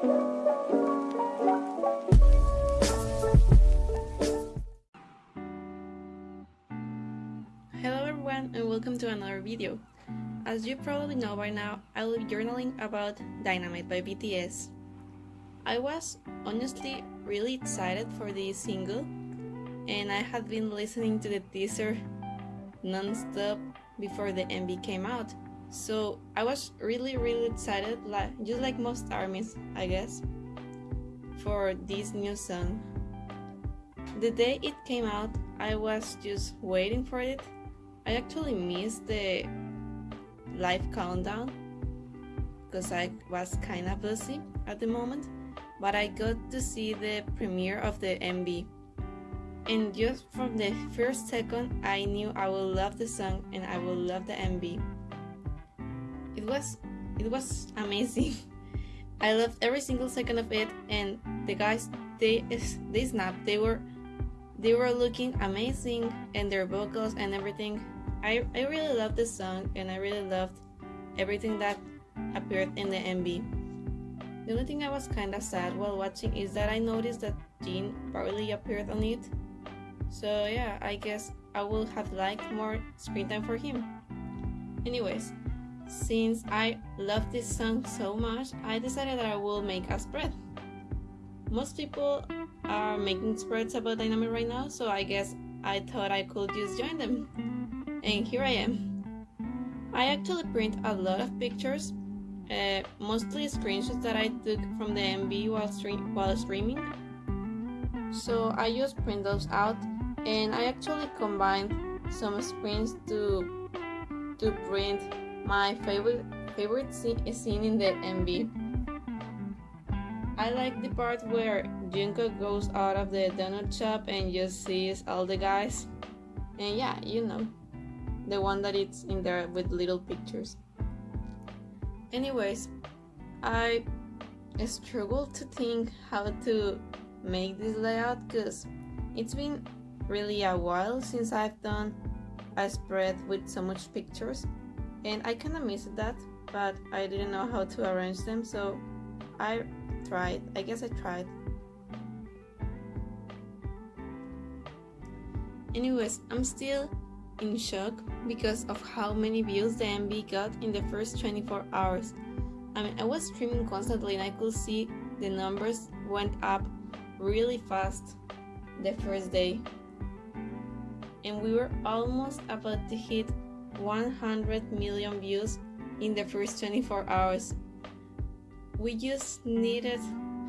Hello everyone and welcome to another video. As you probably know by now, I will be journaling about Dynamite by BTS. I was honestly really excited for this single and I had been listening to the teaser non-stop before the MV came out. So I was really really excited, like just like most armies, I guess, for this new song. The day it came out, I was just waiting for it. I actually missed the live countdown because I was kind of busy at the moment, but I got to see the premiere of the MV. And just from the first second, I knew I would love the song and I would love the MV. It was it was amazing. I loved every single second of it, and the guys they they snapped. They were they were looking amazing, and their vocals and everything. I I really loved the song, and I really loved everything that appeared in the MV. The only thing I was kind of sad while watching is that I noticed that Jin barely appeared on it. So yeah, I guess I would have liked more screen time for him. Anyways, since I love this song so much, I decided that I will make a spread. Most people are making spreads about Dynamite right now, so I guess I thought I could just join them. And here I am. I actually print a lot of pictures, uh, mostly screenshots that I took from the MV while, stream while streaming. So I just print those out and I actually combined some screens to to print my favorite favorite scene in the MV. I like the part where Jungkook goes out of the donut shop and just sees all the guys. And yeah, you know, the one that it's in there with little pictures. Anyways, I struggled to think how to make this layout because it's been really a while since I've done a spread with so much pictures and I kinda missed that but I didn't know how to arrange them so I tried I guess I tried. Anyways I'm still in shock because of how many views the MV got in the first 24 hours. I mean I was streaming constantly and I could see the numbers went up really fast the first day. And we were almost about to hit 100 million views in the first 24 hours. We just needed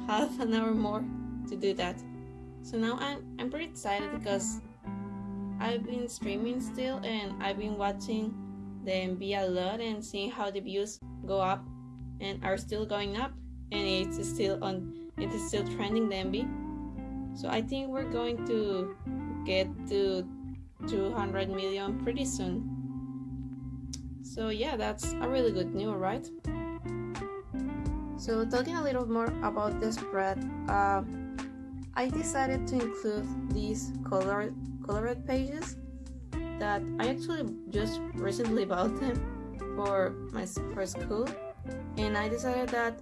half an hour more to do that. So now I'm, I'm pretty excited because I've been streaming still and I've been watching the MV a lot and seeing how the views go up and are still going up and it's still on it is still trending the MV. So I think we're going to get to 200 million pretty soon. So yeah, that's a really good news, right? So talking a little more about the spread, uh, I decided to include these colored colored pages that I actually just recently bought them for my for school, and I decided that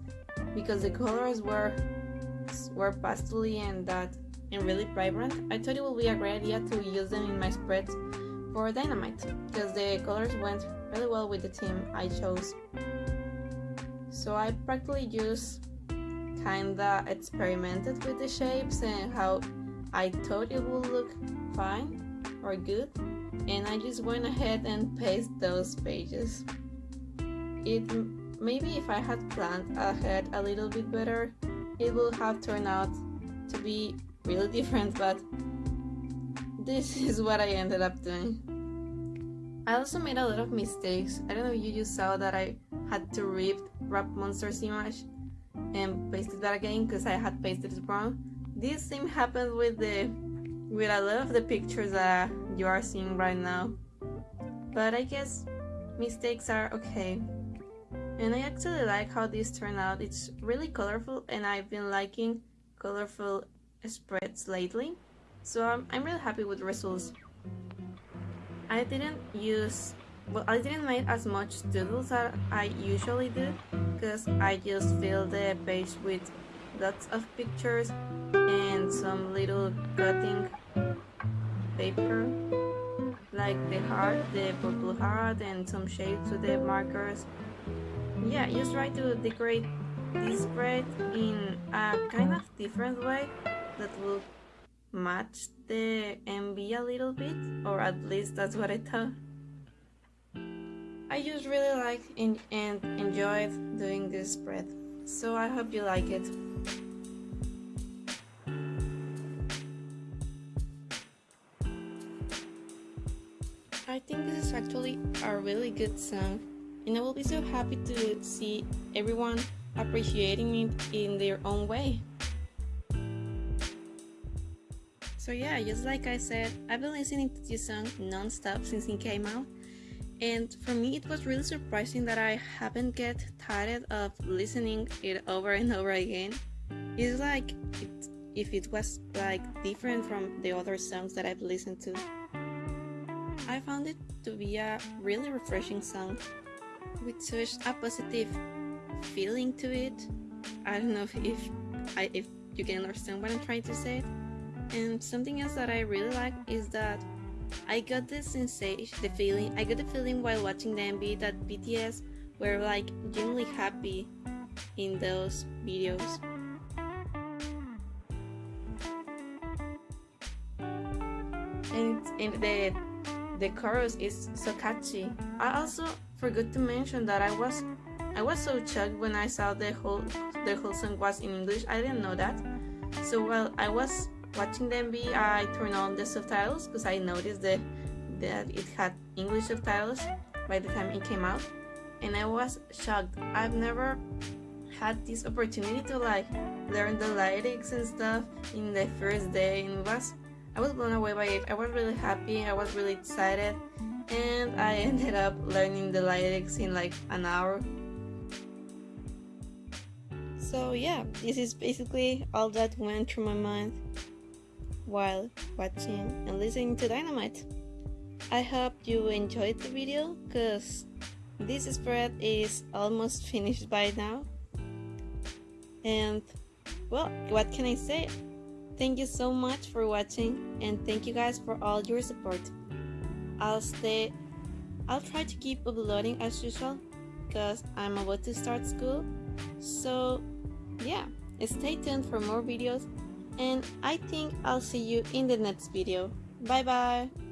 because the colors were were pastely and that and really vibrant, I thought it would be a great idea to use them in my spreads for Dynamite because the colors went really well with the team I chose. So I practically just kinda experimented with the shapes and how I thought it would look fine or good and I just went ahead and pasted those pages. It maybe if I had planned ahead a little bit better, it would have turned out to be really different, but this is what I ended up doing. I also made a lot of mistakes. I don't know if you just saw that I had to rip Rap Monsters image and pasted that again because I had pasted it wrong. This same happened with the with a lot of the pictures that you are seeing right now. But I guess mistakes are okay. And I actually like how this turned out. It's really colorful and I've been liking colorful spreads lately, so I'm, I'm really happy with results. I didn't use, well I didn't make as much doodles as I usually do, because I just filled the page with lots of pictures and some little cutting paper like the heart, the purple heart and some shapes with the markers. Yeah, just try to decorate this spread in a kind of different way that will match the MV a little bit or at least that's what I thought. I just really like and enjoyed doing this spread, so I hope you like it. I think this is actually a really good song, and I will be so happy to see everyone appreciating it in their own way. So yeah, just like I said, I've been listening to this song non-stop since it came out and for me it was really surprising that I haven't get tired of listening it over and over again. It's like it, if it was like different from the other songs that I've listened to. I found it to be a really refreshing song with such a positive feeling to it. I don't know if, if I if you can understand what I'm trying to say. And something else that I really like is that I got the sensation, the feeling, I got the feeling while watching the MV that BTS were like genuinely happy in those videos. And, and the the chorus is so catchy. I also forgot to mention that I was I was so shocked when I saw the whole the whole song was in English. I didn't know that. So while I was watching the MV, I turned on the subtitles because I noticed that, that it had English subtitles by the time it came out. And I was shocked. I've never had this opportunity to like learn the lyrics and stuff in the first day and was I was blown away by it. I was really happy, I was really excited and I ended up learning the lyrics in like an hour. So yeah, this is basically all that went through my mind while watching and listening to Dynamite. I hope you enjoyed the video because this spread is almost finished by now. And well, what can I say? Thank you so much for watching and thank you guys for all your support. I'll stay I'll try to keep uploading as usual because I'm about to start school. So yeah, stay tuned for more videos and I think I'll see you in the next video. Bye bye!